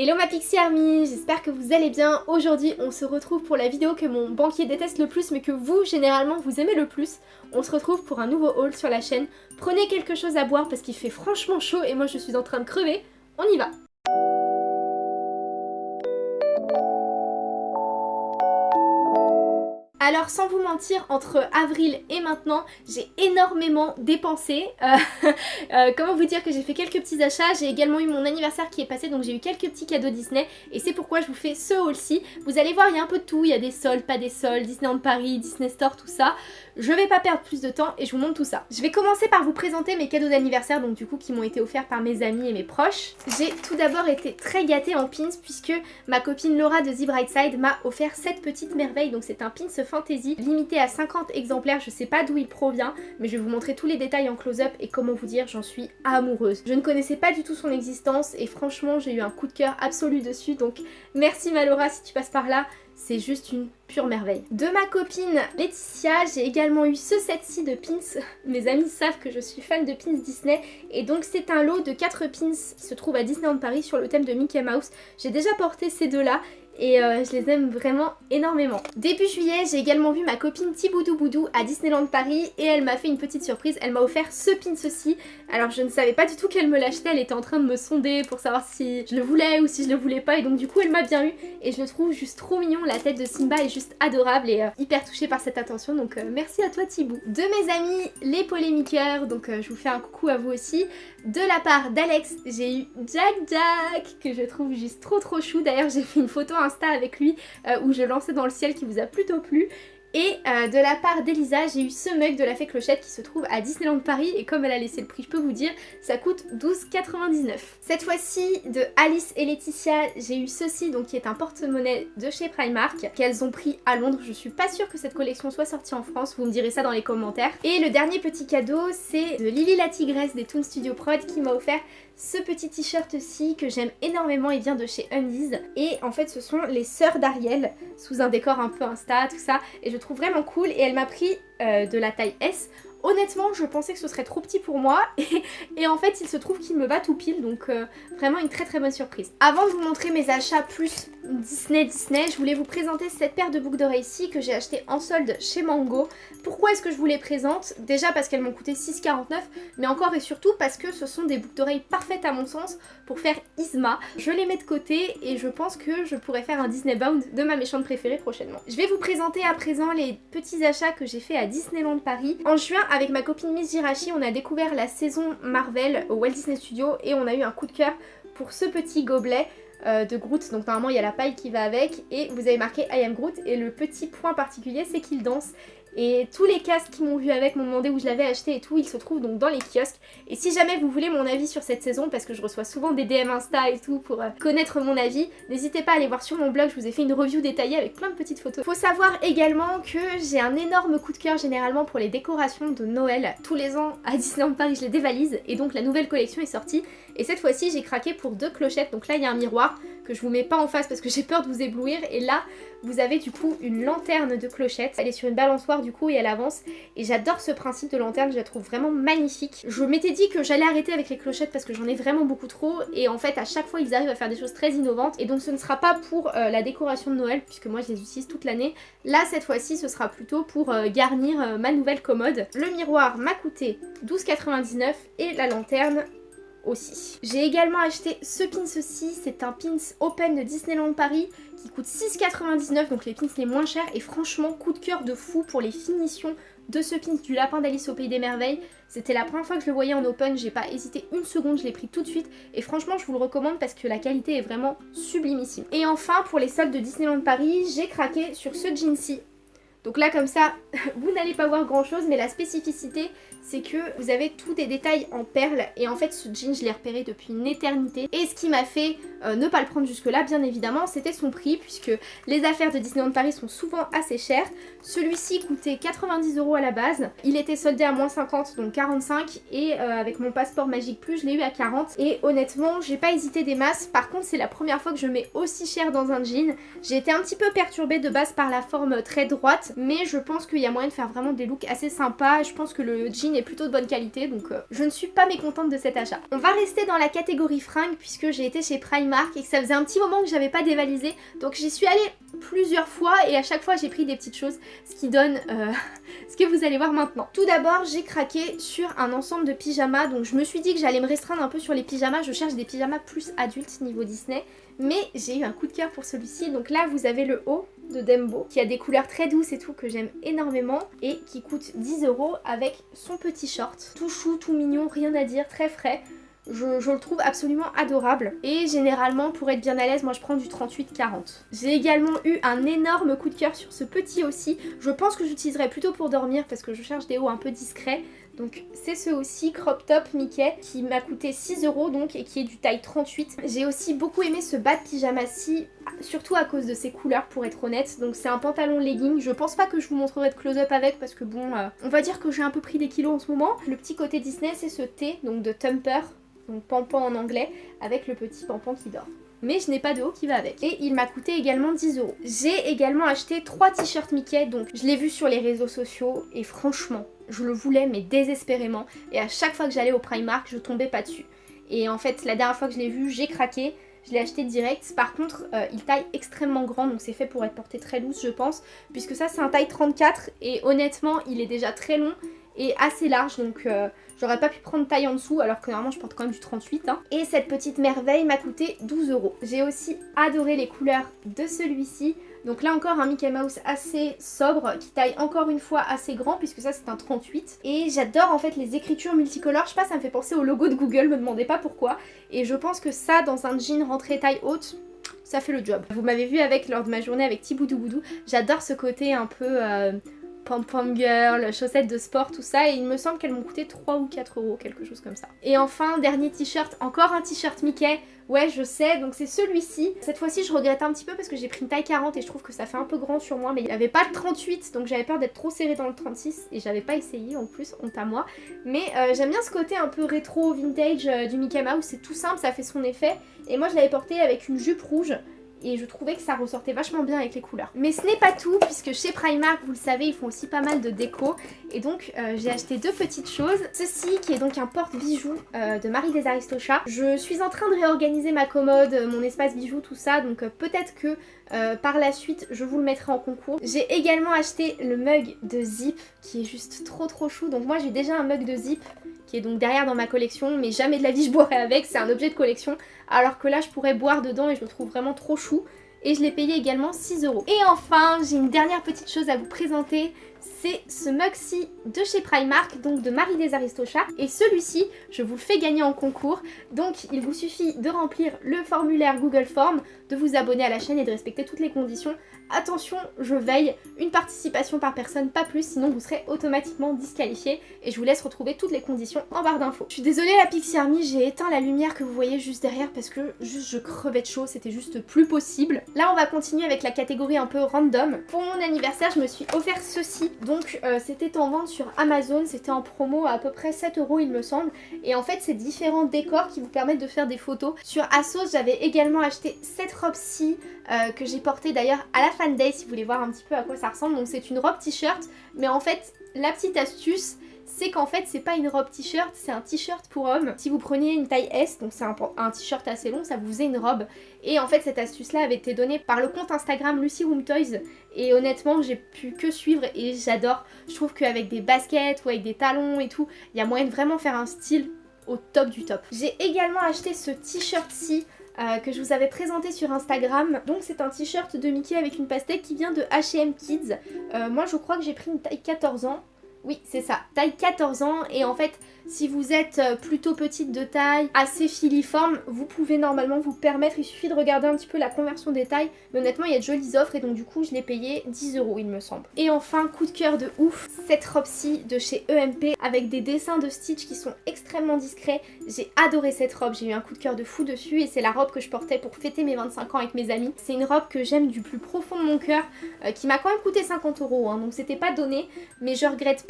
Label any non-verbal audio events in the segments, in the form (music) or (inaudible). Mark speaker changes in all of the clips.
Speaker 1: Hello ma Pixie Army, j'espère que vous allez bien. Aujourd'hui on se retrouve pour la vidéo que mon banquier déteste le plus mais que vous généralement vous aimez le plus. On se retrouve pour un nouveau haul sur la chaîne. Prenez quelque chose à boire parce qu'il fait franchement chaud et moi je suis en train de crever. On y va Alors sans vous mentir, entre avril et maintenant, j'ai énormément dépensé. Euh, (laughs) euh, comment vous dire que j'ai fait quelques petits achats, j'ai également eu mon anniversaire qui est passé, donc j'ai eu quelques petits cadeaux Disney. Et c'est pourquoi je vous fais ce haul-ci. Vous allez voir, il y a un peu de tout, il y a des soldes, pas des soldes, Disneyland Paris, Disney Store, tout ça. Je vais pas perdre plus de temps et je vous montre tout ça. Je vais commencer par vous présenter mes cadeaux d'anniversaire, donc du coup qui m'ont été offerts par mes amis et mes proches. J'ai tout d'abord été très gâtée en pins puisque ma copine Laura de The Bright Side m'a offert cette petite merveille. Donc c'est un pins limité à 50 exemplaires, je sais pas d'où il provient, mais je vais vous montrer tous les détails en close-up et comment vous dire, j'en suis amoureuse. Je ne connaissais pas du tout son existence et franchement j'ai eu un coup de cœur absolu dessus, donc merci ma Laura si tu passes par là c'est juste une pure merveille. De ma copine Laetitia, j'ai également eu ce set-ci de pins. Mes amis savent que je suis fan de pins Disney et donc c'est un lot de 4 pins qui se trouve à Disneyland Paris sur le thème de Mickey Mouse. J'ai déjà porté ces deux-là et euh, je les aime vraiment énormément. Début juillet, j'ai également vu ma copine Tiboudou Boudou à Disneyland Paris et elle m'a fait une petite surprise, elle m'a offert ce pin ceci. Alors je ne savais pas du tout qu'elle me l'achetait, elle était en train de me sonder pour savoir si je le voulais ou si je le voulais pas et donc du coup elle m'a bien eu et je le trouve juste trop mignon, la tête de Simba est juste adorable et euh, hyper touchée par cette attention donc euh, merci à toi Thibou. De mes amis les polémiqueurs, donc je vous fais un coucou à vous aussi. De la part d'Alex, j'ai eu Jack Jack que je trouve juste trop trop chou, d'ailleurs j'ai fait une photo Avec lui euh, où je lançais dans le ciel qui vous a plutôt plu. Et euh, de la part d'Elisa, j'ai eu ce mug de la fée Clochette qui se trouve à Disneyland Paris et comme elle a laissé le prix, je peux vous dire, ça coûte 12,99. Cette fois-ci, de Alice et Laetitia, j'ai eu ceci, donc qui est un porte-monnaie de chez Primark, qu'elles ont pris à Londres. Je suis pas sûre que cette collection soit sortie en France, vous me direz ça dans les commentaires. Et le dernier petit cadeau, c'est de Lily la Tigresse des Toon Studio Prod qui m'a offert ce petit t-shirt-ci que j'aime énormément, il vient de chez Undies. Et en fait ce sont les sœurs d'Ariel, sous un décor un peu Insta, tout ça. Et je trouve vraiment cool et elle m'a pris euh, de la taille S Honnêtement, je pensais que ce serait trop petit pour moi (laughs) et, en fait, il se trouve qu'il me va tout pile, donc euh, vraiment une très très bonne surprise. Avant de vous montrer mes achats plus Disney Disney, je voulais vous présenter cette paire de boucles d'oreilles-ci que j'ai acheté en solde chez Mango. Pourquoi est-ce que je vous les présente? Déjà parce qu'elles m'ont coûté 6,49, mais encore et surtout parce que ce sont des boucles d'oreilles parfaites à mon sens pour faire Isma. Je les mets de côté et je pense que je pourrais faire un Disney Bound de ma méchante préférée prochainement. Je vais vous présenter à présent les petits achats que j'ai fait à Disneyland Paris. En juin, avec ma copine Miss Jirachi, on a découvert la saison Marvel au Walt Disney Studio et on a eu un coup de cœur pour ce petit gobelet euh, de Groot. Donc normalement il y a la paille qui va avec. Et vous avez marqué I am Groot. Et le petit point particulier c'est qu'il danse et tous les casques qui m'ont vu avec m'ont demandé où je l'avais acheté et tout, ils se trouvent donc dans les kiosques. Et si jamais vous voulez mon avis sur cette saison, parce que je reçois souvent des DM Insta et tout pour euh, connaître mon avis, n'hésitez pas à aller voir sur mon blog, je vous ai fait une review détaillée avec plein de petites photos. Faut savoir également que j'ai un énorme coup de cœur généralement pour les décorations de Noël. Tous les ans à Disneyland Paris je les dévalise et donc la nouvelle collection est sortie. Et cette fois-ci j'ai craqué pour deux clochettes, donc là il y a un miroir que je vous mets pas en face parce que j'ai peur de vous éblouir et là vous avez du coup une lanterne de clochette. Elle est sur une balançoire du coup et elle avance. Et j'adore ce principe de lanterne, je la trouve vraiment magnifique. Je m'étais dit que j'allais arrêter avec les clochettes parce que j'en ai vraiment beaucoup trop. Et en fait à chaque fois ils arrivent à faire des choses très innovantes. Et donc ce ne sera pas pour euh, la décoration de Noël puisque moi je les utilise toute l'année. Là cette fois-ci ce sera plutôt pour euh, garnir euh, ma nouvelle commode. Le miroir m'a coûté 12,99 et la lanterne J'ai également acheté ce pins aussi, c'est un pins open de Disneyland Paris qui coûte 6,99 donc les pins les moins chers. Et franchement coup de cœur de fou pour les finitions de ce pins du lapin d'Alice au Pays des Merveilles. C'était la première fois que je le voyais en open, j'ai pas hésité une seconde, je l'ai pris tout de suite. Et franchement je vous le recommande parce que la qualité est vraiment sublimissime. Et enfin pour les soldes de Disneyland Paris, j'ai craqué sur ce jean-ci donc là comme ça, (laughs) vous n'allez pas voir grand chose mais la spécificité c'est que vous avez tous des détails en perles. Et en fait ce jean je l'ai repéré depuis une éternité. Et ce qui m'a fait euh, ne pas le prendre jusque là bien évidemment c'était son prix puisque les affaires de Disneyland Paris sont souvent assez chères. Celui-ci coûtait 90 euros à la base, il était soldé à moins 50 donc 45 et euh, avec mon passeport Magique Plus je l'ai eu à 40 et honnêtement j'ai pas hésité des masses. Par contre c'est la première fois que je mets aussi cher dans un jean. J'ai été un petit peu perturbée de base par la forme très droite mais je pense qu'il y a moyen de faire vraiment des looks assez sympas. Je pense que le jean est plutôt de bonne qualité donc euh, je ne suis pas mécontente de cet achat. On va rester dans la catégorie fringues puisque j'ai été chez Primark et que ça faisait un petit moment que j'avais pas dévalisé. Donc j'y suis allée plusieurs fois et à chaque fois j'ai pris des petites choses, ce qui donne euh, ce que vous allez voir maintenant. Tout d'abord j'ai craqué sur un ensemble de pyjamas, donc je me suis dit que j'allais me restreindre un peu sur les pyjamas, je cherche des pyjamas plus adultes niveau Disney, mais j'ai eu un coup de cœur pour celui-ci, donc là vous avez le haut de Dembo qui a des couleurs très douces et tout que j'aime énormément et qui coûte 10 euros avec son petit short. Tout chou, tout mignon, rien à dire, très frais. Je, le trouve absolument adorable. Et généralement, pour être bien à l'aise, moi je prends du 38-40. J'ai également eu un énorme coup de cœur sur ce petit aussi. Je pense que j'utiliserai plutôt pour dormir parce que je cherche des hauts un peu discrets. Donc c'est ce aussi, crop top Mickey, qui m'a coûté 6 euros donc et qui est du taille 38. J'ai aussi beaucoup aimé ce bas de pyjama-ci, surtout à cause de ses couleurs pour être honnête. Donc c'est un pantalon legging, je pense pas que je vous montrerai de close-up avec parce que bon, euh, on va dire que j'ai un peu pris des kilos en ce moment. Le petit côté Disney c'est ce T, donc de Tumper, donc pampan en anglais, avec le petit pampan qui dort mais je n'ai pas de haut qui va avec. Et il m'a coûté également 10 euros. J'ai également acheté 3 t-shirts Mickey, donc je l'ai vu sur les réseaux sociaux et franchement, je le voulais mais désespérément. Et à chaque fois que j'allais au Primark, je tombais pas dessus. Et en fait, la dernière fois que je l'ai vu, j'ai craqué. Je l'ai acheté direct. Par contre, euh, il taille extrêmement grand, donc c'est fait pour être porté très loose, je pense. Puisque ça, c'est un taille 34. Et honnêtement, il est déjà très long et assez large. Donc euh, j'aurais pas pu prendre taille en dessous alors que normalement je porte quand même du 38. Hein. Et cette petite merveille m'a coûté 12 euros. J'ai aussi adoré les couleurs de celui-ci. Donc là encore un Mickey Mouse assez sobre qui taille encore une fois assez grand puisque ça c'est un 38. Et j'adore en fait les écritures multicolores. Je sais pas, ça me fait penser au logo de Google, me demandez pas pourquoi. Et je pense que ça dans un jean rentré taille haute, ça fait le job. Vous m'avez vu avec lors de ma journée avec Tiboudou Boudou. J'adore ce côté un peu... Euh, pom-pom girl, chaussettes de sport, tout ça. Et il me semble qu'elles m'ont coûté 3 ou 4 euros, quelque chose comme ça. Et enfin, dernier t-shirt, encore un t-shirt Mickey. Ouais, je sais, donc c'est celui-ci. Cette fois-ci, je regrette un petit peu parce que j'ai pris une taille 40 et je trouve que ça fait un peu grand sur moi. Mais il n'y avait pas de 38, donc j'avais peur d'être trop serré dans le 36 et j'avais pas essayé en plus, honte à moi. Mais euh, j'aime bien ce côté un peu rétro, vintage euh, du Mickey Mouse. C'est tout simple, ça fait son effet. Et moi, je l'avais porté avec une jupe rouge et je trouvais que ça ressortait vachement bien avec les couleurs. Mais ce n'est pas tout puisque chez Primark, vous le savez, ils font aussi pas mal de déco et donc euh, j'ai acheté deux petites choses. Ceci qui est donc un porte-bijoux euh, de Marie des Aristochats. Je suis en train de réorganiser ma commode, mon espace bijoux, tout ça, donc euh, peut-être que par la suite je vous le mettrai en concours. J'ai également acheté le mug de Zip qui est juste trop trop chou. Donc moi j'ai déjà un mug de Zip qui est donc derrière dans ma collection, mais jamais de la vie je boirai avec, c'est un objet de collection, alors que là je pourrais boire dedans et je le trouve vraiment trop chou. Et je l'ai payé également 6 euros. Et enfin, j'ai une dernière petite chose à vous présenter, c'est ce mug-ci de chez Primark, donc de Marie des Aristochats. Et celui-ci, je vous le fais gagner en concours. Donc il vous suffit de remplir le formulaire Google Form, de vous abonner à la chaîne et de respecter toutes les conditions. Attention, je veille, une participation par personne, pas plus, sinon vous serez automatiquement disqualifié. Et je vous laisse retrouver toutes les conditions en barre d'infos. Je suis désolée la Pixie Army, j'ai éteint la lumière que vous voyez juste derrière parce que juste je crevais de chaud, c'était juste plus possible. Là on va continuer avec la catégorie un peu random. Pour mon anniversaire, je me suis offert ceci. Donc euh, c'était en vente sur Amazon, c'était en promo à peu près 7 euros il me semble. Et en fait c'est différents décors qui vous permettent de faire des photos. Sur Asos j'avais également acheté cette robe-ci euh, que j'ai portée d'ailleurs à la Fan Day si vous voulez voir un petit peu à quoi ça ressemble. Donc c'est une robe t-shirt mais en fait la petite astuce c'est qu'en fait c'est pas une robe t-shirt, c'est un t-shirt pour homme. Si vous preniez une taille S, donc c'est un, t-shirt assez long, ça vous faisait une robe. Et en fait cette astuce là avait été donnée par le compte Instagram Lucy Room Toys et honnêtement j'ai pu que suivre et j'adore. Je trouve qu'avec des baskets ou avec des talons et tout, il y a moyen de vraiment faire un style au top du top. J'ai également acheté ce t-shirt-ci euh, que je vous avais présenté sur Instagram. Donc c'est un t-shirt de Mickey avec une pastèque qui vient de H&M Kids. Euh, moi je crois que j'ai pris une taille 14 ans. Oui, c'est ça, taille 14 ans et en fait si vous êtes euh, plutôt petite de taille, assez filiforme, vous pouvez normalement vous permettre, il suffit de regarder un petit peu la conversion des tailles, mais honnêtement il y a de jolies offres et donc du coup je l'ai payé 10 euros il me semble. Et enfin, coup de cœur de ouf, cette robe-ci de chez EMP avec des dessins de Stitch qui sont extrêmement discrets. J'ai adoré cette robe, j'ai eu un coup de cœur de fou dessus et c'est la robe que je portais pour fêter mes 25 ans avec mes amis. C'est une robe que j'aime du plus profond de mon cœur, euh, qui m'a quand même coûté 50 euros, hein, donc c'était pas donné, mais je regrette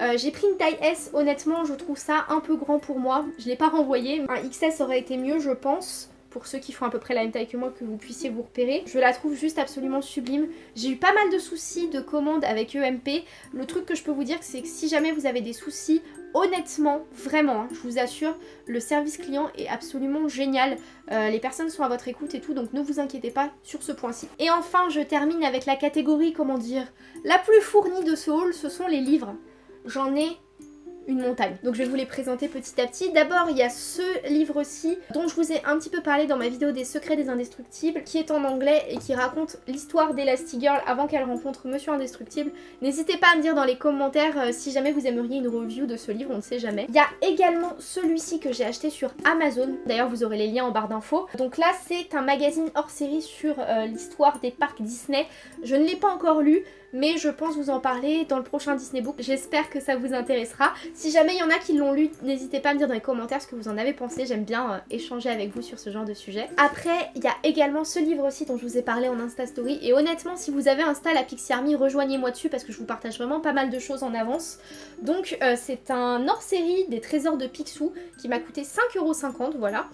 Speaker 1: Euh, j'ai pris une taille S, honnêtement je trouve ça un peu grand pour moi. Je l'ai pas renvoyé. Un XS aurait été mieux je pense pour ceux qui font à peu près la même taille que moi que vous puissiez vous repérer. Je la trouve juste absolument sublime. J'ai eu pas mal de soucis de commande avec EMP. Le truc que je peux vous dire c'est que si jamais vous avez des soucis honnêtement, vraiment, hein, je vous assure, le service client est absolument génial. Euh, les personnes sont à votre écoute et tout, donc ne vous inquiétez pas sur ce point-ci. Et enfin, je termine avec la catégorie, comment dire, la plus fournie de ce haul, ce sont les livres. J'en ai une montagne. Donc je vais vous les présenter petit à petit. D'abord il y a ce livre-ci dont je vous ai un petit peu parlé dans ma vidéo des secrets des indestructibles qui est en anglais et qui raconte l'histoire d'Elastigirl avant qu'elle rencontre Monsieur Indestructible. N'hésitez pas à me dire dans les commentaires euh, si jamais vous aimeriez une review de ce livre, on ne sait jamais. Il y a également celui-ci que j'ai acheté sur Amazon. D'ailleurs vous aurez les liens en barre d'infos. Donc là c'est un magazine hors série sur euh, l'histoire des parcs Disney. Je ne l'ai pas encore lu mais je pense vous en parler dans le prochain Disney Book. J'espère que ça vous intéressera. Si jamais il y en a qui l'ont lu, n'hésitez pas à me dire dans les commentaires ce que vous en avez pensé. J'aime bien euh, échanger avec vous sur ce genre de sujet. Après, il y a également ce livre aussi dont je vous ai parlé en Insta Story. Et honnêtement, si vous avez Insta la Pixie Army, rejoignez-moi dessus parce que je vous partage vraiment pas mal de choses en avance. Donc euh, c'est un hors-série des trésors de Picsou qui m'a coûté 5,50€, voilà.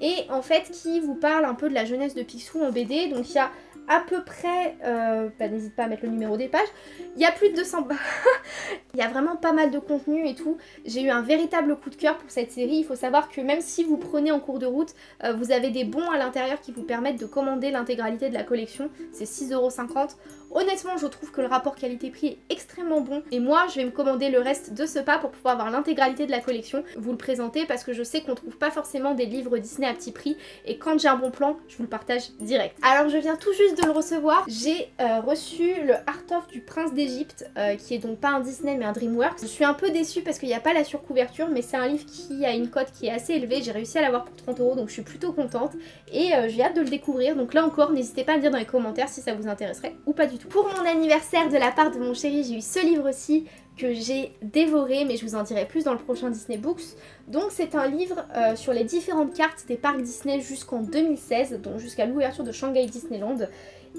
Speaker 1: Et en fait qui vous parle un peu de la jeunesse de Picsou en BD. Donc il y a à peu près, euh, bah, n'hésite pas à mettre le numéro des pages, il y a plus de 200 (laughs) il y a vraiment pas mal de contenu et tout. J'ai eu un véritable coup de cœur pour cette série. Il faut savoir que même si vous prenez en cours de route, euh, vous avez des bons à l'intérieur qui vous permettent de commander l'intégralité de la collection. C'est 6,50€. Honnêtement, je trouve que le rapport qualité-prix est extrêmement bon. Et moi, je vais me commander le reste de ce pas pour pouvoir avoir l'intégralité de la collection. Vous le présenter parce que je sais qu'on trouve pas forcément des livres Disney à petit prix. Et quand j'ai un bon plan, je vous le partage direct. Alors, je viens tout juste de le recevoir. J'ai euh, reçu le Art of du Prince d'Égypte, euh, qui est donc pas un Disney mais un DreamWorks. Je suis un peu déçue parce qu'il n'y a pas la surcouverture, mais c'est un livre qui a une cote qui est assez élevée. J'ai réussi à l'avoir pour 30 euros, donc je suis plutôt contente. Et euh, j'ai hâte de le découvrir. Donc là encore, n'hésitez pas à me dire dans les commentaires si ça vous intéresserait ou pas du Pour mon anniversaire de la part de mon chéri, j'ai eu ce livre-ci que j'ai dévoré, mais je vous en dirai plus dans le prochain Disney Books. Donc c'est un livre euh, sur les différentes cartes des parcs Disney jusqu'en 2016, donc jusqu'à l'ouverture de Shanghai Disneyland.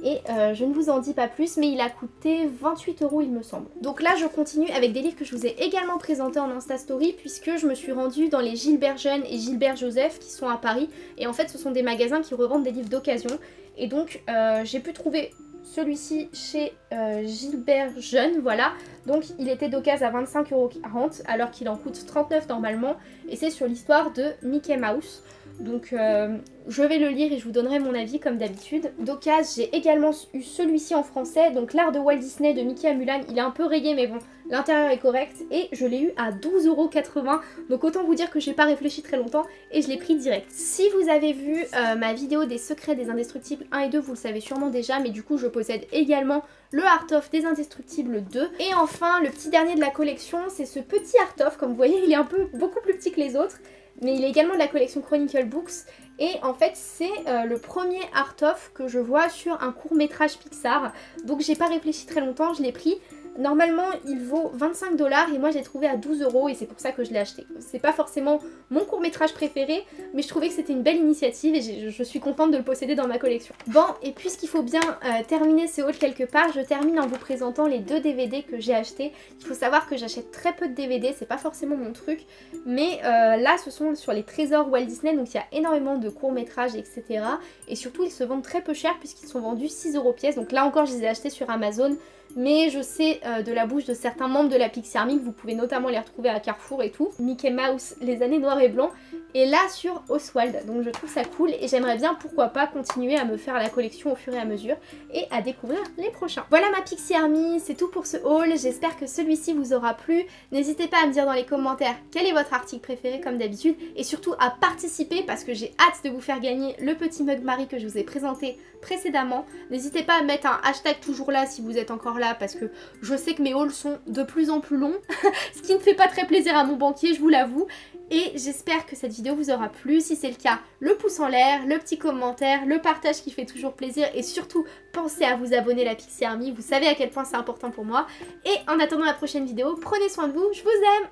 Speaker 1: Et euh, je ne vous en dis pas plus, mais il a coûté 28 euros il me semble. Donc là je continue avec des livres que je vous ai également présentés en Insta Story, puisque je me suis rendue dans les Gilbert Jeune et Gilbert Joseph qui sont à Paris. Et en fait ce sont des magasins qui revendent des livres d'occasion. Et donc euh, j'ai pu trouver celui-ci chez euh, Gilbert Jeune, voilà. Donc il était d'occasion à 25,40€ alors qu'il en coûte 39 normalement. Et c'est sur l'histoire de Mickey Mouse. Donc euh, je vais le lire et je vous donnerai mon avis comme d'habitude. D'occasion, j'ai également eu celui-ci en français, donc l'art de Walt Disney de Mickey à Mulan. Il est un peu rayé mais bon, l'intérieur est correct. Et je l'ai eu à 12,80€. Donc autant vous dire que j'ai pas réfléchi très longtemps et je l'ai pris direct. Si vous avez vu euh, ma vidéo des secrets des indestructibles 1 et 2, vous le savez sûrement déjà, mais du coup je possède également le Art of des Indestructibles 2. Et enfin, le petit dernier de la collection, c'est ce petit Art of. Comme vous voyez, il est un peu beaucoup plus petit que les autres mais il est également de la collection Chronicle Books et en fait c'est euh, le premier art of que je vois sur un court métrage Pixar donc j'ai pas réfléchi très longtemps, je l'ai pris Normalement, il vaut 25 dollars et moi j'ai trouvé à 12 euros et c'est pour ça que je l'ai acheté. C'est pas forcément mon court métrage préféré, mais je trouvais que c'était une belle initiative et je suis contente de le posséder dans ma collection. Bon, et puisqu'il faut bien euh, terminer ce haul quelque part, je termine en vous présentant les deux DVD que j'ai achetés. Il faut savoir que j'achète très peu de DVD, c'est pas forcément mon truc, mais euh, là ce sont sur les trésors Walt Disney, donc il y a énormément de courts métrages, etc. Et surtout ils se vendent très peu cher puisqu'ils sont vendus 6 euros pièce, donc là encore je les ai achetés sur Amazon mais je sais euh, de la bouche de certains membres de la Pixie Army vous pouvez notamment les retrouver à Carrefour et tout. Mickey Mouse, les années noires et blancs, et là sur Oswald, donc je trouve ça cool et j'aimerais bien pourquoi pas continuer à me faire la collection au fur et à mesure et à découvrir les prochains. Voilà ma Pixie Army, c'est tout pour ce haul, j'espère que celui-ci vous aura plu. N'hésitez pas à me dire dans les commentaires quel est votre article préféré comme d'habitude et surtout à participer parce que j'ai hâte de vous faire gagner le petit mug Marie que je vous ai présenté précédemment. N'hésitez pas à mettre un hashtag toujours là si vous êtes encore là parce que je sais que mes hauls sont de plus en plus longs, (laughs) ce qui ne fait pas très plaisir à mon banquier, je vous l'avoue. Et j'espère que cette vidéo vous aura plu. Si c'est le cas, le pouce en l'air, le petit commentaire, le partage qui fait toujours plaisir et surtout pensez à vous abonner à la Pixie Army. Vous savez à quel point c'est important pour moi. Et en attendant la prochaine vidéo, prenez soin de vous, je vous aime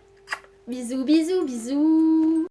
Speaker 1: Bisous, bisous, bisous